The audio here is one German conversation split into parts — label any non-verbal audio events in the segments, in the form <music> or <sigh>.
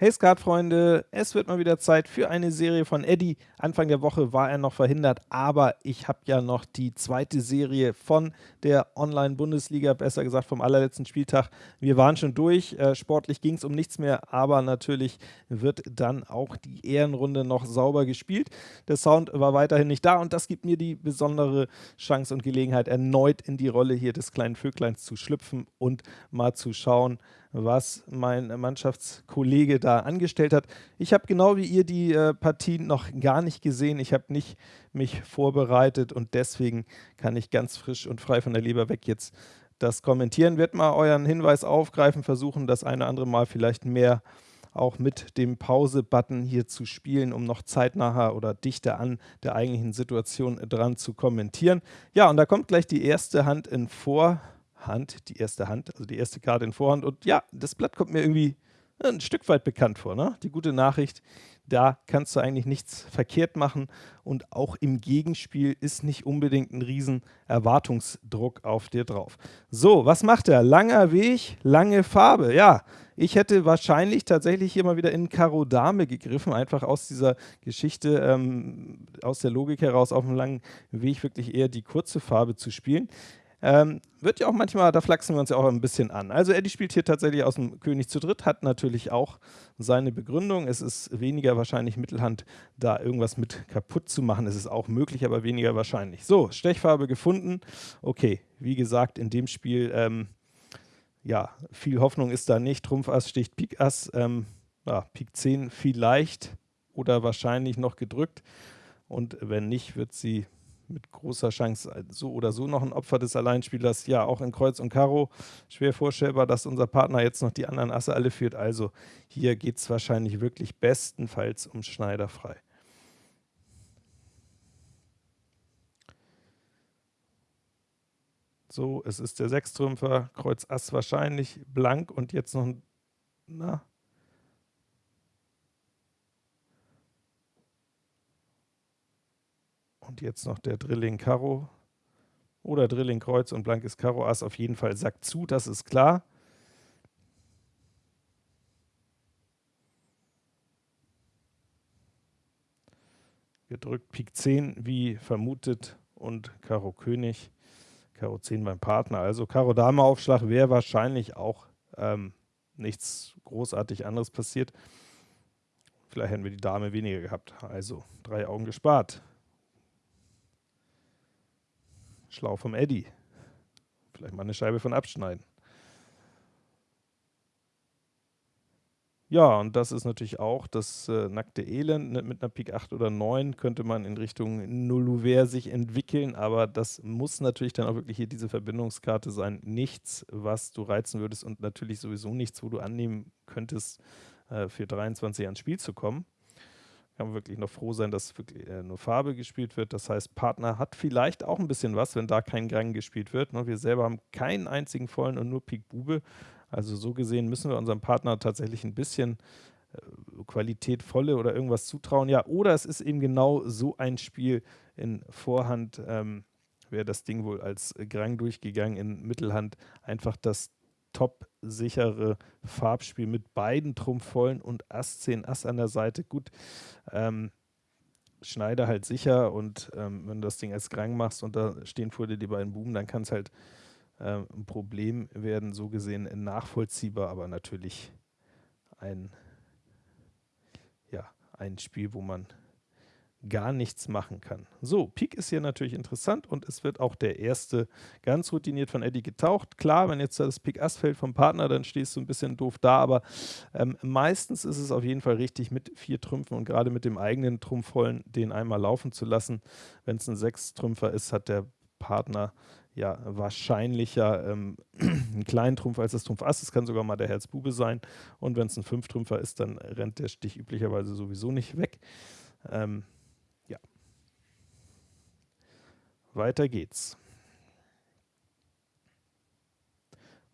Hey Skatfreunde, es wird mal wieder Zeit für eine Serie von Eddie. Anfang der Woche war er noch verhindert, aber ich habe ja noch die zweite Serie von der Online-Bundesliga, besser gesagt vom allerletzten Spieltag. Wir waren schon durch, äh, sportlich ging es um nichts mehr, aber natürlich wird dann auch die Ehrenrunde noch sauber gespielt. Der Sound war weiterhin nicht da und das gibt mir die besondere Chance und Gelegenheit, erneut in die Rolle hier des kleinen Vögleins zu schlüpfen und mal zu schauen, was mein Mannschaftskollege da angestellt hat. Ich habe genau wie ihr die äh, Partien noch gar nicht gesehen. Ich habe nicht mich vorbereitet und deswegen kann ich ganz frisch und frei von der Leber weg jetzt das kommentieren. Wird mal euren Hinweis aufgreifen, versuchen das eine oder andere Mal vielleicht mehr auch mit dem Pause-Button hier zu spielen, um noch zeitnaher oder dichter an der eigentlichen Situation dran zu kommentieren. Ja, und da kommt gleich die erste Hand in Vor- Hand, die erste Hand, also die erste Karte in Vorhand. Und ja, das Blatt kommt mir irgendwie ein Stück weit bekannt vor. Ne? Die gute Nachricht, da kannst du eigentlich nichts verkehrt machen und auch im Gegenspiel ist nicht unbedingt ein riesen Erwartungsdruck auf dir drauf. So, was macht er? Langer Weg, lange Farbe. Ja, ich hätte wahrscheinlich tatsächlich hier mal wieder in Karo Dame gegriffen, einfach aus dieser Geschichte, ähm, aus der Logik heraus auf einem langen Weg wirklich eher die kurze Farbe zu spielen. Ähm, wird ja auch manchmal, da flachsen wir uns ja auch ein bisschen an. Also Eddie spielt hier tatsächlich aus dem König zu dritt, hat natürlich auch seine Begründung. Es ist weniger wahrscheinlich Mittelhand, da irgendwas mit kaputt zu machen. Es ist auch möglich, aber weniger wahrscheinlich. So, Stechfarbe gefunden. Okay, wie gesagt, in dem Spiel, ähm, ja, viel Hoffnung ist da nicht. Trumpf Ass sticht Pik Ass, ähm, ja, Pik 10 vielleicht oder wahrscheinlich noch gedrückt. Und wenn nicht, wird sie mit großer Chance äh, so oder so noch ein Opfer des Alleinspielers. Ja, auch in Kreuz und Karo schwer vorstellbar, dass unser Partner jetzt noch die anderen Asse alle führt. Also hier geht es wahrscheinlich wirklich bestenfalls um Schneider frei. So, es ist der Sechstrümpfer, Kreuz Ass wahrscheinlich, blank und jetzt noch ein, na, Und jetzt noch der Drilling Karo oder Drilling Kreuz und blankes Karo Ass. Auf jeden Fall Sack zu, das ist klar. Gedrückt Pik 10 wie vermutet und Karo König, Karo 10 beim Partner. Also Karo Dame Aufschlag wäre wahrscheinlich auch ähm, nichts großartig anderes passiert. Vielleicht hätten wir die Dame weniger gehabt. Also drei Augen gespart. Schlau vom Eddy. Vielleicht mal eine Scheibe von abschneiden. Ja, und das ist natürlich auch das äh, nackte Elend. Mit einer Pik 8 oder 9 könnte man in Richtung Nulluver sich entwickeln, aber das muss natürlich dann auch wirklich hier diese Verbindungskarte sein. Nichts, was du reizen würdest und natürlich sowieso nichts, wo du annehmen könntest, äh, für 23 ans Spiel zu kommen kann man wirklich noch froh sein, dass wirklich äh, nur Farbe gespielt wird. Das heißt, Partner hat vielleicht auch ein bisschen was, wenn da kein Gang gespielt wird. Ne? Wir selber haben keinen einzigen vollen und nur Pik Bube. Also so gesehen müssen wir unserem Partner tatsächlich ein bisschen äh, qualitätvolle oder irgendwas zutrauen. Ja, oder es ist eben genau so ein Spiel in Vorhand, ähm, wäre das Ding wohl als Grang durchgegangen, in Mittelhand einfach das top-sichere Farbspiel mit beiden Trumpfvollen und Ass 10 Ass an der Seite. Gut, ähm, Schneider halt sicher und ähm, wenn du das Ding als Grang machst und da stehen vor dir die beiden Buben, dann kann es halt ähm, ein Problem werden, so gesehen nachvollziehbar, aber natürlich ein, ja, ein Spiel, wo man gar nichts machen kann. So, Pik ist hier natürlich interessant und es wird auch der erste ganz routiniert von Eddie getaucht. Klar, wenn jetzt das Pik Ass fällt vom Partner, dann stehst du ein bisschen doof da, aber ähm, meistens ist es auf jeden Fall richtig, mit vier Trümpfen und gerade mit dem eigenen Trumpfvollen den einmal laufen zu lassen. Wenn es ein Sechstrümpfer ist, hat der Partner ja wahrscheinlicher ähm, <clears throat> einen kleinen Trumpf als das Trumpf Ass. Es kann sogar mal der Herz Bube sein. Und wenn es ein Fünftrümpfer ist, dann rennt der Stich üblicherweise sowieso nicht weg. Ähm, weiter geht's.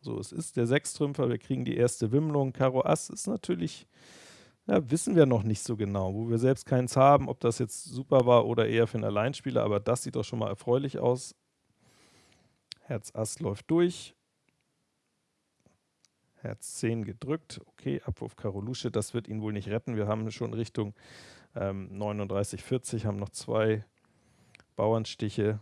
So, es ist der Sechstrümpfer, wir kriegen die erste Wimmlung. Karo Ass ist natürlich, ja, wissen wir noch nicht so genau, wo wir selbst keins haben, ob das jetzt super war oder eher für einen Alleinspieler, aber das sieht doch schon mal erfreulich aus. Herz Ass läuft durch. Herz 10 gedrückt. Okay, Abwurf Karo Lusche, das wird ihn wohl nicht retten. Wir haben schon Richtung ähm, 39, 40, haben noch zwei Bauernstiche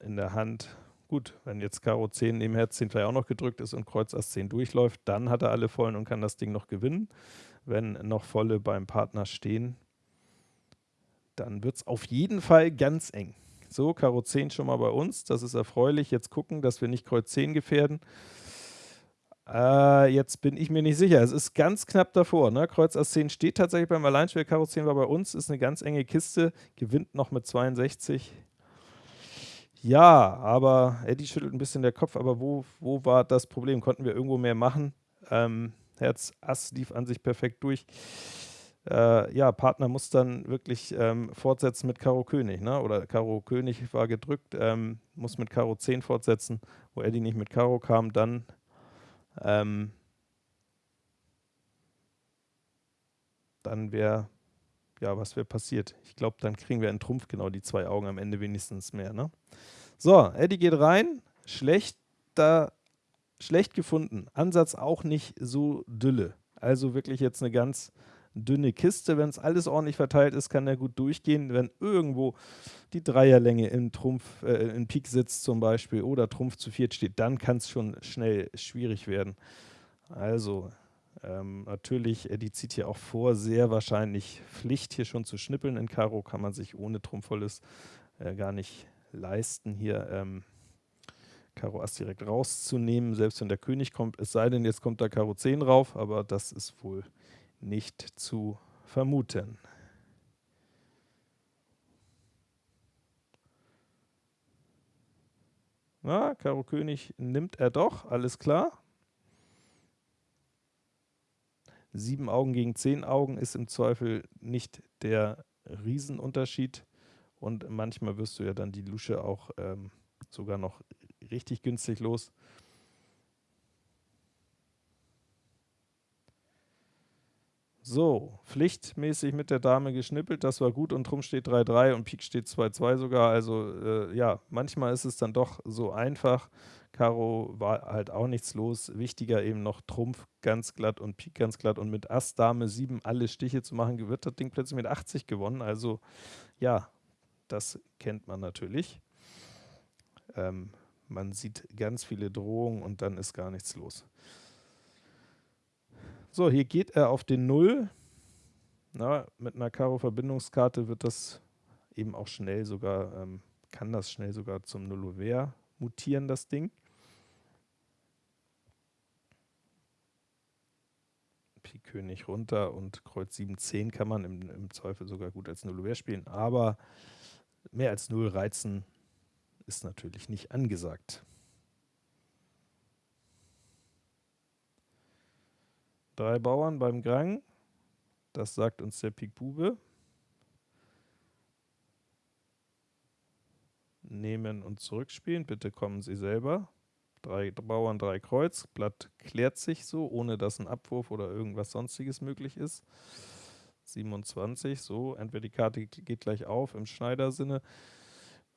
in der Hand. Gut, wenn jetzt Karo 10 neben Herz 10 vielleicht auch noch gedrückt ist und Kreuz Ass 10 durchläuft, dann hat er alle vollen und kann das Ding noch gewinnen. Wenn noch volle beim Partner stehen, dann wird es auf jeden Fall ganz eng. So, Karo 10 schon mal bei uns, das ist erfreulich. Jetzt gucken, dass wir nicht Kreuz 10 gefährden. Äh, jetzt bin ich mir nicht sicher. Es ist ganz knapp davor. Ne? Kreuz Ass 10 steht tatsächlich beim Alleinspiel. Karo 10 war bei uns, ist eine ganz enge Kiste, gewinnt noch mit 62. Ja, aber Eddie schüttelt ein bisschen der Kopf, aber wo, wo war das Problem? Konnten wir irgendwo mehr machen? Ähm, Herz Ass lief an sich perfekt durch. Äh, ja, Partner muss dann wirklich ähm, fortsetzen mit Karo König, ne? oder Karo König war gedrückt, ähm, muss mit Karo 10 fortsetzen, wo Eddie nicht mit Karo kam, dann ähm, dann wäre, ja, was wäre passiert? Ich glaube, dann kriegen wir einen Trumpf, genau die zwei Augen am Ende wenigstens mehr. Ne? So, Eddie geht rein, schlechter, schlecht gefunden, Ansatz auch nicht so dülle. Also wirklich jetzt eine ganz dünne Kiste. Wenn es alles ordentlich verteilt ist, kann er gut durchgehen. Wenn irgendwo die Dreierlänge in Trumpf, äh, in Pik sitzt zum Beispiel oder Trumpf zu viert steht, dann kann es schon schnell schwierig werden. Also ähm, natürlich, Eddie zieht hier auch vor, sehr wahrscheinlich Pflicht hier schon zu schnippeln. In Karo kann man sich ohne Trumpfvolles äh, gar nicht leisten, hier ähm, Karo Ass direkt rauszunehmen, selbst wenn der König kommt. Es sei denn, jetzt kommt da Karo 10 rauf, aber das ist wohl nicht zu vermuten. Na, Karo König nimmt er doch, alles klar. Sieben Augen gegen zehn Augen ist im Zweifel nicht der Riesenunterschied. Und manchmal wirst du ja dann die Lusche auch ähm, sogar noch richtig günstig los. So, pflichtmäßig mit der Dame geschnippelt, das war gut und Trumpf steht 3-3 und Pik steht 2-2 sogar, also äh, ja, manchmal ist es dann doch so einfach. Karo war halt auch nichts los, wichtiger eben noch Trumpf ganz glatt und Pik ganz glatt und mit Ass, Dame 7 alle Stiche zu machen, wird das Ding plötzlich mit 80 gewonnen, also ja, das kennt man natürlich. Ähm, man sieht ganz viele Drohungen und dann ist gar nichts los. So, hier geht er auf den 0. Na, mit einer Karo-Verbindungskarte wird das eben auch schnell sogar, ähm, kann das schnell sogar zum Nullover mutieren, das Ding. Pik König runter und Kreuz 7, 10 kann man im, im Zweifel sogar gut als Nullover spielen, aber mehr als 0 reizen ist natürlich nicht angesagt. Drei Bauern beim Grang. Das sagt uns der Pik Bube. Nehmen und zurückspielen. Bitte kommen Sie selber. Drei Bauern, drei Kreuz. Blatt klärt sich so, ohne dass ein Abwurf oder irgendwas sonstiges möglich ist. 27, so, entweder die Karte geht gleich auf im Schneidersinne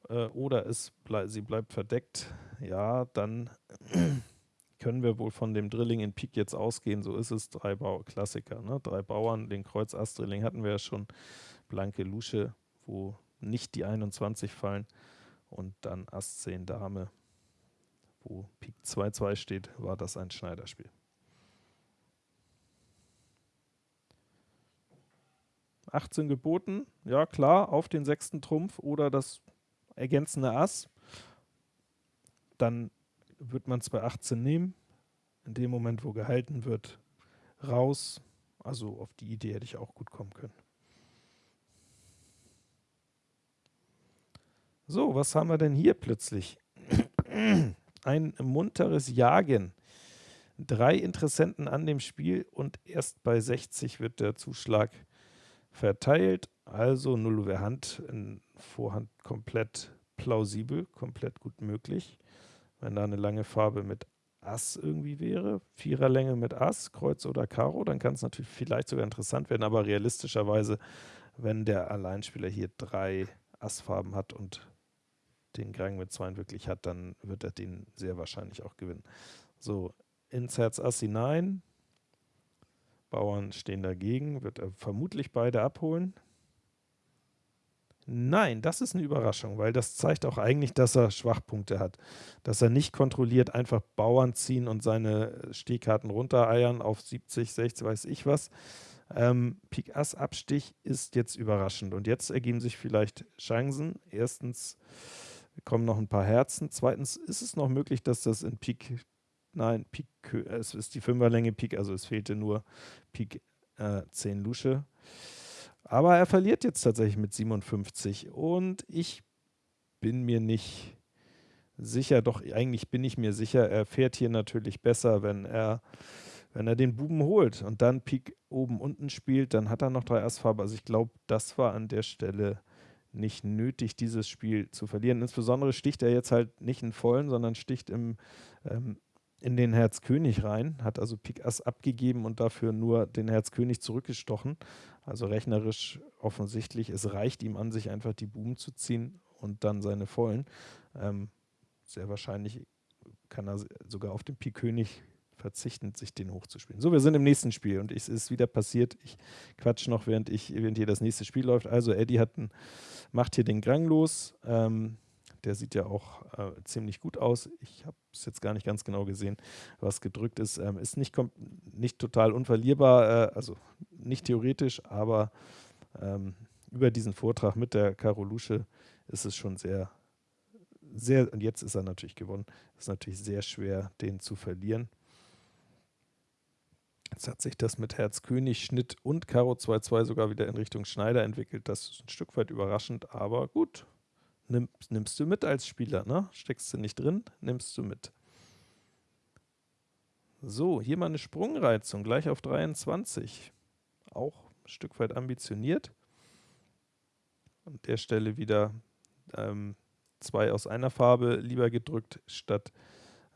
äh, oder es ble sie bleibt verdeckt. Ja, dann <clears throat> können wir wohl von dem Drilling in Pik jetzt ausgehen. So ist es, drei Bau Klassiker. Ne? Drei Bauern, den Kreuz Ass Drilling hatten wir ja schon. Blanke Lusche, wo nicht die 21 fallen. Und dann Ass 10 Dame, wo Pik 2-2 steht, war das ein Schneiderspiel. Achtzehn geboten, ja klar, auf den sechsten Trumpf oder das ergänzende Ass. Dann wird man es bei 18 nehmen. In dem Moment, wo gehalten wird, raus. Also auf die Idee hätte ich auch gut kommen können. So, was haben wir denn hier plötzlich? Ein munteres Jagen. Drei Interessenten an dem Spiel und erst bei 60 wird der Zuschlag verteilt. Also Null Hand in Vorhand komplett plausibel, komplett gut möglich wenn da eine lange Farbe mit Ass irgendwie wäre, Viererlänge mit Ass, Kreuz oder Karo, dann kann es natürlich vielleicht sogar interessant werden, aber realistischerweise, wenn der Alleinspieler hier drei Assfarben hat und den Grang mit zwei wirklich hat, dann wird er den sehr wahrscheinlich auch gewinnen. So, ins Herz Ass hinein. Bauern stehen dagegen, wird er vermutlich beide abholen. Nein, das ist eine Überraschung, weil das zeigt auch eigentlich, dass er Schwachpunkte hat. Dass er nicht kontrolliert einfach Bauern ziehen und seine Stehkarten runtereiern auf 70, 60, weiß ich was. Ähm, Pik Ass Abstich ist jetzt überraschend und jetzt ergeben sich vielleicht Chancen. Erstens kommen noch ein paar Herzen. Zweitens ist es noch möglich, dass das in Pik, nein, Pik, es ist die Fünferlänge Pik, also es fehlte nur Pik äh, 10 Lusche. Aber er verliert jetzt tatsächlich mit 57 und ich bin mir nicht sicher, doch eigentlich bin ich mir sicher, er fährt hier natürlich besser, wenn er, wenn er den Buben holt und dann Pik oben unten spielt, dann hat er noch drei Assfarbe. Also ich glaube, das war an der Stelle nicht nötig, dieses Spiel zu verlieren. Insbesondere sticht er jetzt halt nicht in vollen, sondern sticht im, ähm, in den Herz König rein, hat also Pik Ass abgegeben und dafür nur den Herz König zurückgestochen. Also rechnerisch offensichtlich, es reicht ihm an, sich einfach die Buben zu ziehen und dann seine vollen. Ähm, sehr wahrscheinlich kann er sogar auf den Pik König verzichten, sich den hochzuspielen. So, wir sind im nächsten Spiel und es ist wieder passiert. Ich quatsch noch, während, ich, während hier das nächste Spiel läuft. Also Eddie hat ein, macht hier den Grang los. Ähm, der sieht ja auch äh, ziemlich gut aus. Ich habe es jetzt gar nicht ganz genau gesehen, was gedrückt ist. Ähm, ist nicht, nicht total unverlierbar, äh, also nicht theoretisch, aber ähm, über diesen Vortrag mit der Karolusche ist es schon sehr, sehr, und jetzt ist er natürlich gewonnen, ist natürlich sehr schwer, den zu verlieren. Jetzt hat sich das mit Herz König, Schnitt und Karo 2-2 sogar wieder in Richtung Schneider entwickelt. Das ist ein Stück weit überraschend, aber gut. Nimm, nimmst du mit als Spieler, ne? Steckst du nicht drin, nimmst du mit. So, hier mal eine Sprungreizung, gleich auf 23. Auch ein Stück weit ambitioniert. An der Stelle wieder ähm, zwei aus einer Farbe lieber gedrückt statt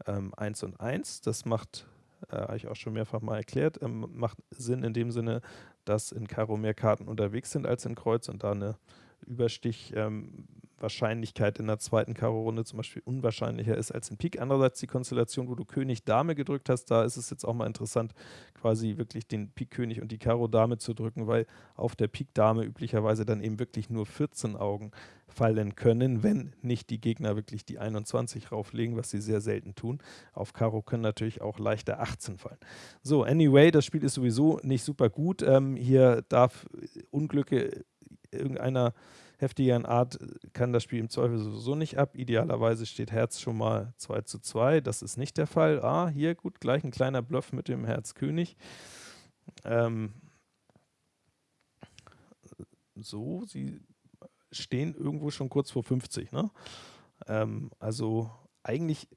ähm, 1 und 1. Das macht äh, habe ich auch schon mehrfach mal erklärt, ähm, macht Sinn in dem Sinne, dass in Karo mehr Karten unterwegs sind als in Kreuz und da eine Überstich ähm, Wahrscheinlichkeit in der zweiten Karo-Runde zum Beispiel unwahrscheinlicher ist als in Pik. Andererseits die Konstellation, wo du König Dame gedrückt hast, da ist es jetzt auch mal interessant, quasi wirklich den Pik König und die Karo Dame zu drücken, weil auf der Pik Dame üblicherweise dann eben wirklich nur 14 Augen fallen können, wenn nicht die Gegner wirklich die 21 rauflegen, was sie sehr selten tun. Auf Karo können natürlich auch leichter 18 fallen. So, anyway, das Spiel ist sowieso nicht super gut. Ähm, hier darf Unglücke irgendeiner heftigeren Art kann das Spiel im Zweifel sowieso nicht ab. Idealerweise steht Herz schon mal 2 zu 2. Das ist nicht der Fall. Ah, hier gut, gleich ein kleiner Bluff mit dem Herz König. Ähm, so, sie stehen irgendwo schon kurz vor 50. Ne? Ähm, also eigentlich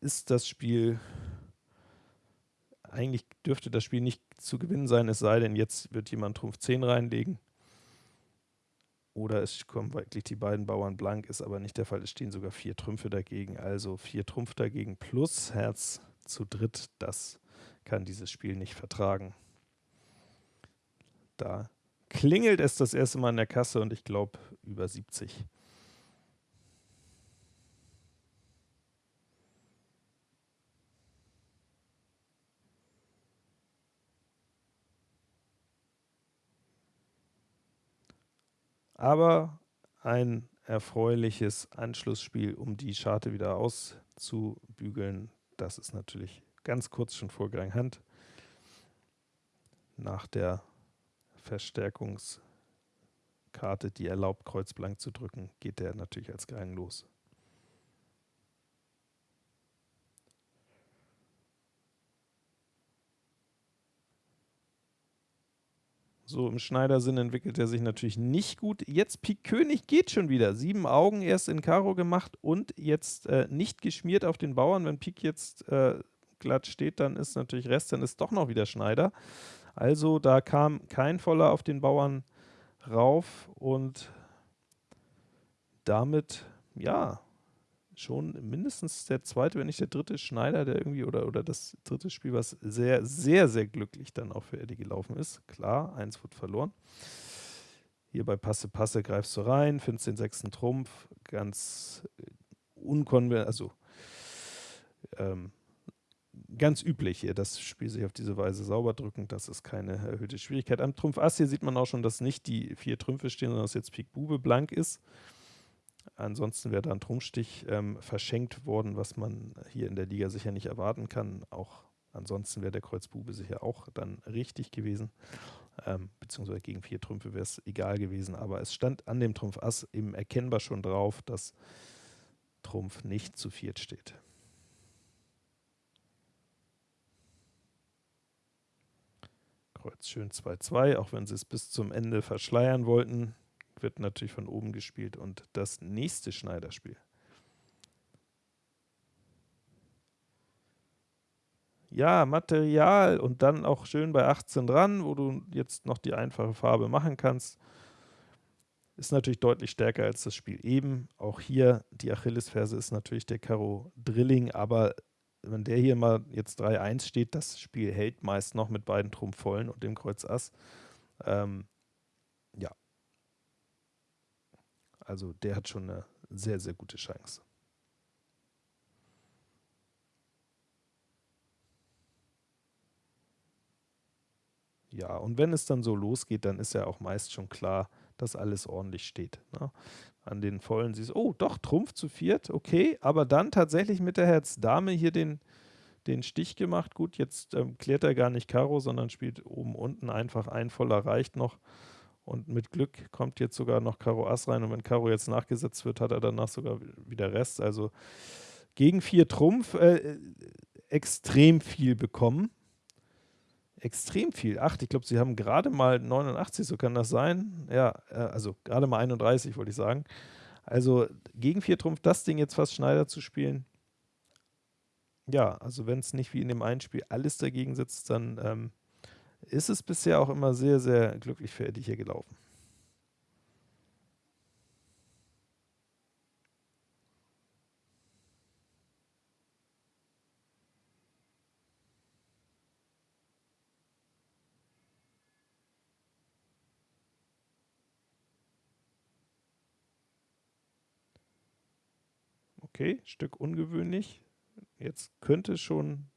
ist das Spiel, eigentlich dürfte das Spiel nicht zu gewinnen sein, es sei denn, jetzt wird jemand Trumpf 10 reinlegen. Oder es kommen wirklich die beiden Bauern blank, ist aber nicht der Fall. Es stehen sogar vier Trümpfe dagegen. Also vier Trumpf dagegen plus Herz zu dritt. Das kann dieses Spiel nicht vertragen. Da klingelt es das erste Mal in der Kasse und ich glaube über 70. aber ein erfreuliches Anschlussspiel, um die Scharte wieder auszubügeln. Das ist natürlich ganz kurz schon vor Gang Hand. Nach der Verstärkungskarte, die erlaubt, Kreuz blank zu drücken, geht der natürlich als Gang los. So im Schneidersinn entwickelt er sich natürlich nicht gut. Jetzt Pik König geht schon wieder. Sieben Augen erst in Karo gemacht und jetzt äh, nicht geschmiert auf den Bauern. Wenn Pik jetzt äh, glatt steht, dann ist natürlich Rest, dann ist doch noch wieder Schneider. Also da kam kein Voller auf den Bauern rauf und damit, ja, schon mindestens der zweite, wenn nicht der dritte Schneider, der irgendwie, oder, oder das dritte Spiel, was sehr, sehr, sehr glücklich dann auch für Eddie gelaufen ist. Klar, eins wird verloren. Hier bei Passe, Passe greifst du rein, findest den sechsten Trumpf, ganz unkonventionell, also ähm, ganz üblich hier, das Spiel sich auf diese Weise sauber drücken. Das ist keine erhöhte Schwierigkeit. Am Trumpf Ass hier sieht man auch schon, dass nicht die vier Trümpfe stehen, sondern dass jetzt Pik Bube blank ist. Ansonsten wäre da ein Trumpfstich ähm, verschenkt worden, was man hier in der Liga sicher nicht erwarten kann. Auch ansonsten wäre der Kreuz Bube sicher auch dann richtig gewesen. Ähm, beziehungsweise gegen vier Trümpfe wäre es egal gewesen. Aber es stand an dem Trumpf Ass eben erkennbar schon drauf, dass Trumpf nicht zu viert steht. Kreuz schön 2-2, auch wenn sie es bis zum Ende verschleiern wollten, wird natürlich von oben gespielt und das nächste Schneiderspiel. Ja, Material und dann auch schön bei 18 dran, wo du jetzt noch die einfache Farbe machen kannst. Ist natürlich deutlich stärker als das Spiel eben. Auch hier die Achillesferse ist natürlich der Karo Drilling, aber wenn der hier mal jetzt 3-1 steht, das Spiel hält meist noch mit beiden Trumpf vollen und dem Kreuz Ass. Ähm, ja. Also der hat schon eine sehr, sehr gute Chance. Ja, und wenn es dann so losgeht, dann ist ja auch meist schon klar, dass alles ordentlich steht. Ne? An den Vollen siehst du, oh, doch, Trumpf zu viert, okay, aber dann tatsächlich mit der Herz-Dame hier den, den Stich gemacht. Gut, jetzt ähm, klärt er gar nicht Karo, sondern spielt oben unten einfach ein Voller reicht noch. Und mit Glück kommt jetzt sogar noch Karo Ass rein. Und wenn Karo jetzt nachgesetzt wird, hat er danach sogar wieder Rest. Also gegen vier Trumpf äh, extrem viel bekommen extrem viel. Acht, ich glaube, sie haben gerade mal 89, so kann das sein. Ja, äh, also gerade mal 31, wollte ich sagen. Also gegen vier Trumpf das Ding jetzt fast Schneider zu spielen. Ja, also wenn es nicht wie in dem einen Spiel alles dagegen sitzt, dann ähm, ist es bisher auch immer sehr, sehr glücklich für Eddie hier gelaufen. Okay, Stück ungewöhnlich. Jetzt könnte schon,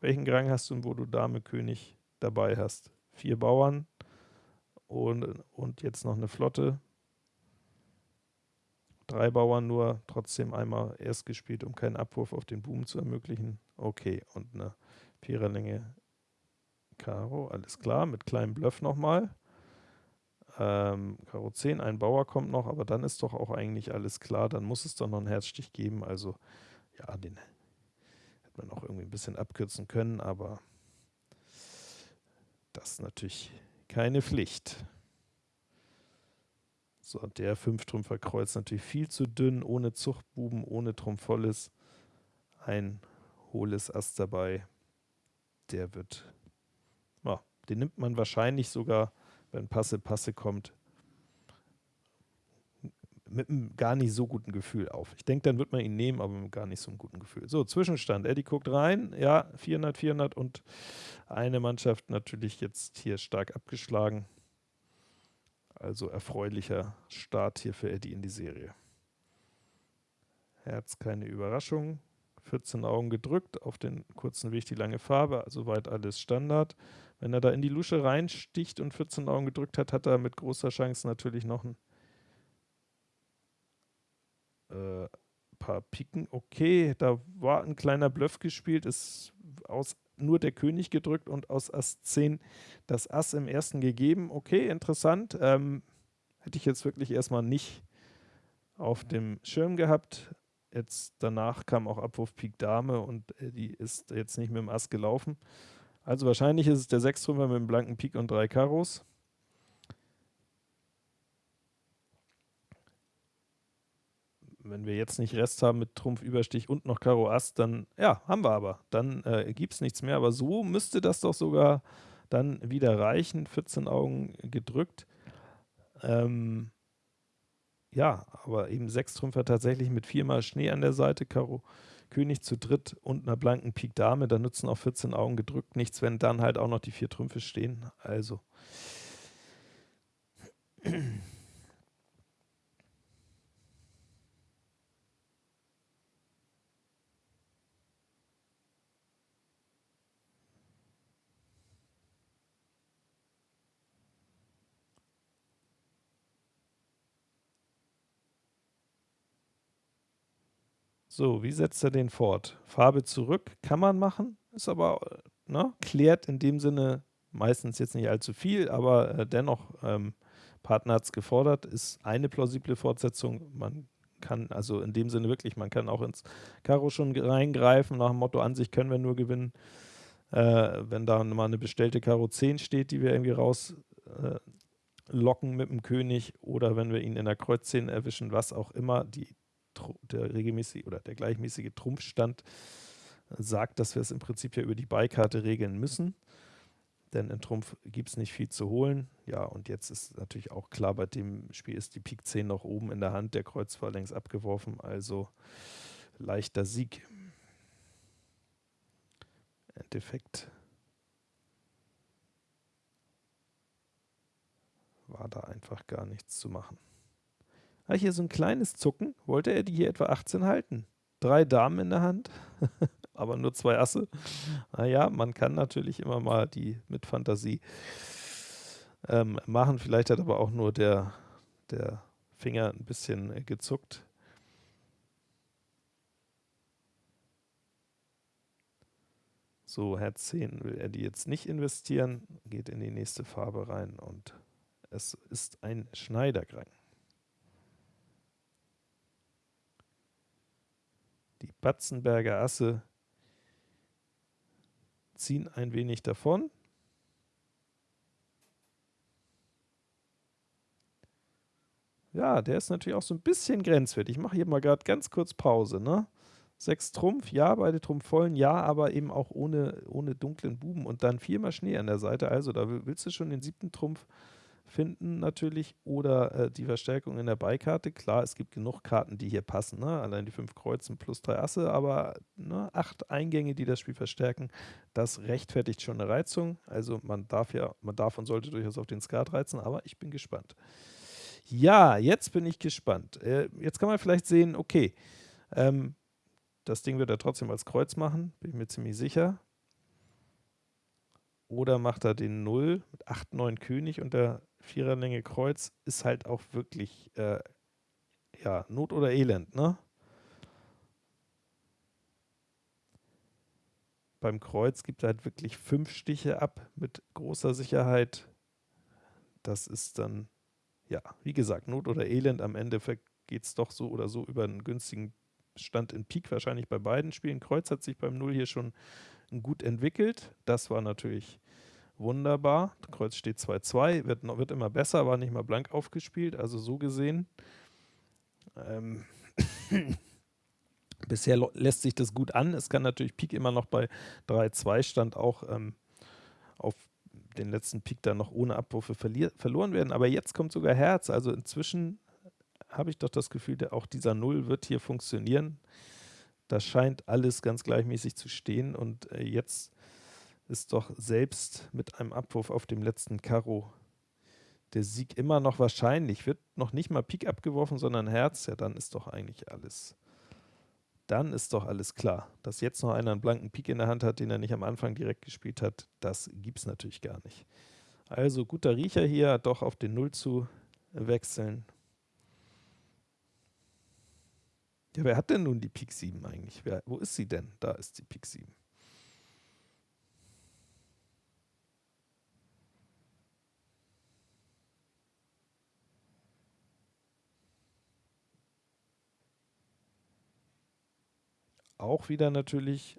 welchen Grang hast du, wo du Dame König dabei hast? Vier Bauern und, und jetzt noch eine Flotte. Drei Bauern nur, trotzdem einmal erst gespielt, um keinen Abwurf auf den Buben zu ermöglichen. Okay, und eine Viererlänge Karo, alles klar, mit kleinem Bluff nochmal. Ähm, Karo 10, ein Bauer kommt noch, aber dann ist doch auch eigentlich alles klar. Dann muss es doch noch einen Herzstich geben. Also, ja, den hätte man auch irgendwie ein bisschen abkürzen können, aber das ist natürlich keine Pflicht. So, der Fünftrümpfer Kreuz natürlich viel zu dünn, ohne Zuchtbuben, ohne Trumpfolles. Ein hohles Ass dabei. Der wird, ja, den nimmt man wahrscheinlich sogar wenn Passe, Passe kommt, mit einem gar nicht so guten Gefühl auf. Ich denke, dann wird man ihn nehmen, aber mit gar nicht so einem guten Gefühl. So, Zwischenstand. Eddie guckt rein. Ja, 400, 400 und eine Mannschaft natürlich jetzt hier stark abgeschlagen. Also erfreulicher Start hier für Eddie in die Serie. Herz keine Überraschung. 14 Augen gedrückt, auf den kurzen Weg die lange Farbe, soweit alles Standard. Wenn er da in die Lusche reinsticht und 14 Augen gedrückt hat, hat er mit großer Chance natürlich noch ein äh, paar Piken. Okay, da war ein kleiner Bluff gespielt, ist aus nur der König gedrückt und aus Ass 10 das Ass im ersten gegeben. Okay, interessant. Ähm, hätte ich jetzt wirklich erstmal nicht auf dem Schirm gehabt. Jetzt danach kam auch Abwurf Pik Dame und äh, die ist jetzt nicht mit dem Ass gelaufen. Also wahrscheinlich ist es der Sechstrümpfer mit dem blanken Pik und drei Karos. Wenn wir jetzt nicht Rest haben mit Trumpf, Überstich und noch Karo Ass, dann, ja, haben wir aber. Dann äh, gibt es nichts mehr. Aber so müsste das doch sogar dann wieder reichen. 14 Augen gedrückt. Ähm, ja, aber eben sechs Trümpfer tatsächlich mit viermal Schnee an der Seite, Karo König zu dritt und einer blanken Pik Dame, da nützen auch 14 Augen gedrückt nichts, wenn dann halt auch noch die vier Trümpfe stehen. Also. So, wie setzt er den fort? Farbe zurück, kann man machen, ist aber, ne, klärt in dem Sinne meistens jetzt nicht allzu viel, aber äh, dennoch, ähm, Partner hat es gefordert, ist eine plausible Fortsetzung. Man kann also in dem Sinne wirklich, man kann auch ins Karo schon reingreifen, nach dem Motto, an sich können wir nur gewinnen. Äh, wenn da mal eine bestellte Karo 10 steht, die wir irgendwie rauslocken äh, mit dem König oder wenn wir ihn in der Kreuz 10 erwischen, was auch immer, die, der regelmäßige oder der gleichmäßige Trumpfstand sagt, dass wir es im Prinzip ja über die Beikarte regeln müssen. Denn in Trumpf gibt es nicht viel zu holen. Ja, und jetzt ist natürlich auch klar, bei dem Spiel ist die Pik 10 noch oben in der Hand, der Kreuz war längst abgeworfen, also leichter Sieg. Endeffekt war da einfach gar nichts zu machen. Ah, hier so ein kleines Zucken. Wollte er die hier etwa 18 halten? Drei Damen in der Hand, <laughs> aber nur zwei Asse. Naja, man kann natürlich immer mal die mit Fantasie ähm, machen. Vielleicht hat aber auch nur der, der Finger ein bisschen äh, gezuckt. So, Herz 10 will er die jetzt nicht investieren, geht in die nächste Farbe rein und es ist ein Schneiderkrang. Batzenberger Asse ziehen ein wenig davon. Ja, der ist natürlich auch so ein bisschen grenzwertig. Ich mache hier mal gerade ganz kurz Pause. Ne? Sechs Trumpf, ja, beide Trumpf vollen, ja, aber eben auch ohne, ohne dunklen Buben und dann viermal Schnee an der Seite. Also da willst du schon den siebten Trumpf finden natürlich oder äh, die Verstärkung in der Beikarte. Klar, es gibt genug Karten, die hier passen. Ne? Allein die fünf Kreuzen plus drei Asse, aber ne, acht Eingänge, die das Spiel verstärken, das rechtfertigt schon eine Reizung. Also man darf ja, man darf und sollte durchaus auf den Skat reizen, aber ich bin gespannt. Ja, jetzt bin ich gespannt. Äh, jetzt kann man vielleicht sehen, okay, ähm, das Ding wird er trotzdem als Kreuz machen, bin ich mir ziemlich sicher. Oder macht er den 0 mit 8, 9 König und der Viererlänge Kreuz ist halt auch wirklich, äh, ja, Not oder Elend, ne? Beim Kreuz gibt er halt wirklich fünf Stiche ab mit großer Sicherheit. Das ist dann, ja, wie gesagt, Not oder Elend. Am Ende geht es doch so oder so über einen günstigen Stand in Pik wahrscheinlich bei beiden Spielen. Kreuz hat sich beim Null hier schon gut entwickelt. Das war natürlich wunderbar. Kreuz steht 2-2, wird, wird immer besser, war nicht mal blank aufgespielt, also so gesehen. Ähm <coughs> Bisher lässt sich das gut an. Es kann natürlich Pik immer noch bei 3-2 Stand auch ähm, auf den letzten Pik dann noch ohne Abwürfe verloren werden. Aber jetzt kommt sogar Herz. Also inzwischen habe ich doch das Gefühl, der, auch dieser Null wird hier funktionieren. Da scheint alles ganz gleichmäßig zu stehen und äh, jetzt ist doch selbst mit einem Abwurf auf dem letzten Karo der Sieg immer noch wahrscheinlich. Wird noch nicht mal Pik abgeworfen, sondern Herz, ja dann ist doch eigentlich alles. Dann ist doch alles klar. Dass jetzt noch einer einen blanken Pik in der Hand hat, den er nicht am Anfang direkt gespielt hat, das gibt es natürlich gar nicht. Also guter Riecher hier, doch auf den Null zu wechseln. Ja, wer hat denn nun die Pik 7 eigentlich? Wer, wo ist sie denn? Da ist die Pik 7. Auch wieder natürlich,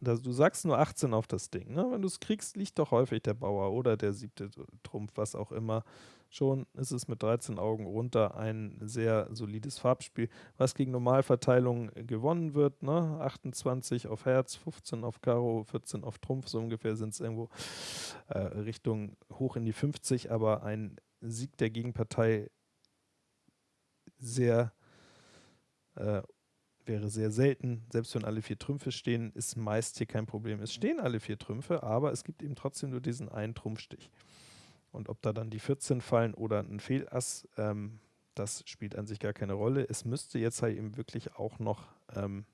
du sagst nur 18 auf das Ding. Ne? Wenn du es kriegst, liegt doch häufig der Bauer oder der siebte Trumpf, was auch immer. Schon ist es mit 13 Augen runter ein sehr solides Farbspiel, was gegen Normalverteilung gewonnen wird. Ne? 28 auf Herz, 15 auf Karo, 14 auf Trumpf, so ungefähr sind es irgendwo äh, Richtung hoch in die 50, aber ein Sieg der Gegenpartei sehr äh, wäre sehr selten. Selbst wenn alle vier Trümpfe stehen, ist meist hier kein Problem. Es stehen alle vier Trümpfe, aber es gibt eben trotzdem nur diesen einen Trumpfstich. Und ob da dann die 14 fallen oder ein Fehlass, ähm, das spielt an sich gar keine Rolle. Es müsste jetzt halt eben wirklich auch noch ähm,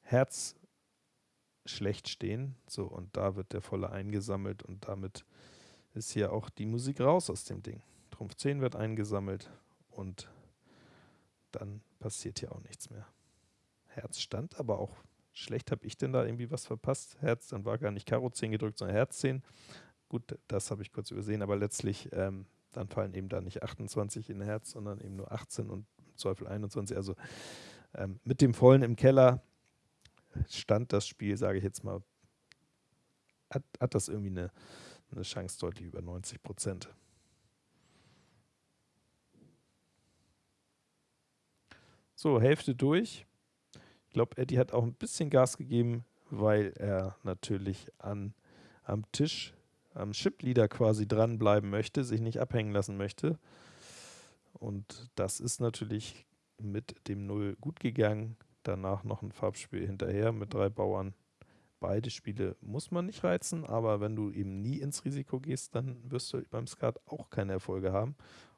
Herz schlecht stehen. So, und da wird der volle eingesammelt und damit ist hier auch die Musik raus aus dem Ding. Trumpf 10 wird eingesammelt und dann passiert hier auch nichts mehr. Herz stand, aber auch schlecht habe ich denn da irgendwie was verpasst. Herz, dann war gar nicht Karo 10 gedrückt, sondern Herz 10. Gut, das habe ich kurz übersehen, aber letztlich ähm, dann fallen eben da nicht 28 in Herz, sondern eben nur 18 und im Zweifel 21. Also ähm, mit dem Vollen im Keller stand das Spiel, sage ich jetzt mal, hat, hat das irgendwie eine, eine Chance deutlich über 90 Prozent. So, Hälfte durch. Glaube, Eddie hat auch ein bisschen Gas gegeben, weil er natürlich an, am Tisch, am Chipleader quasi dranbleiben möchte, sich nicht abhängen lassen möchte. Und das ist natürlich mit dem Null gut gegangen. Danach noch ein Farbspiel hinterher mit drei Bauern. Beide Spiele muss man nicht reizen, aber wenn du eben nie ins Risiko gehst, dann wirst du beim Skat auch keine Erfolge haben.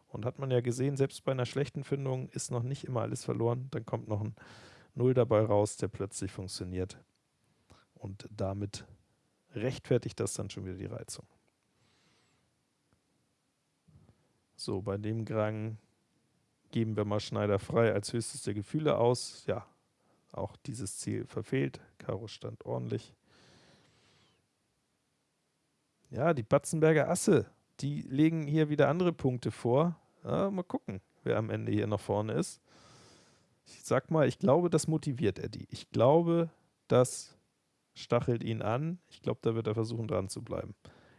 Und hat man ja gesehen, selbst bei einer schlechten Findung ist noch nicht immer alles verloren. Dann kommt noch ein Null dabei raus, der plötzlich funktioniert. Und damit rechtfertigt das dann schon wieder die Reizung. So, bei dem Grang geben wir mal Schneider frei als höchstes der Gefühle aus. Ja, auch dieses Ziel verfehlt. Karo stand ordentlich. Ja, die Batzenberger Asse, die legen hier wieder andere Punkte vor. Ja, mal gucken, wer am Ende hier noch vorne ist. Ich sag mal, ich glaube, das motiviert Eddie. Ich glaube, das stachelt ihn an. Ich glaube, da wird er versuchen, dran zu bleiben.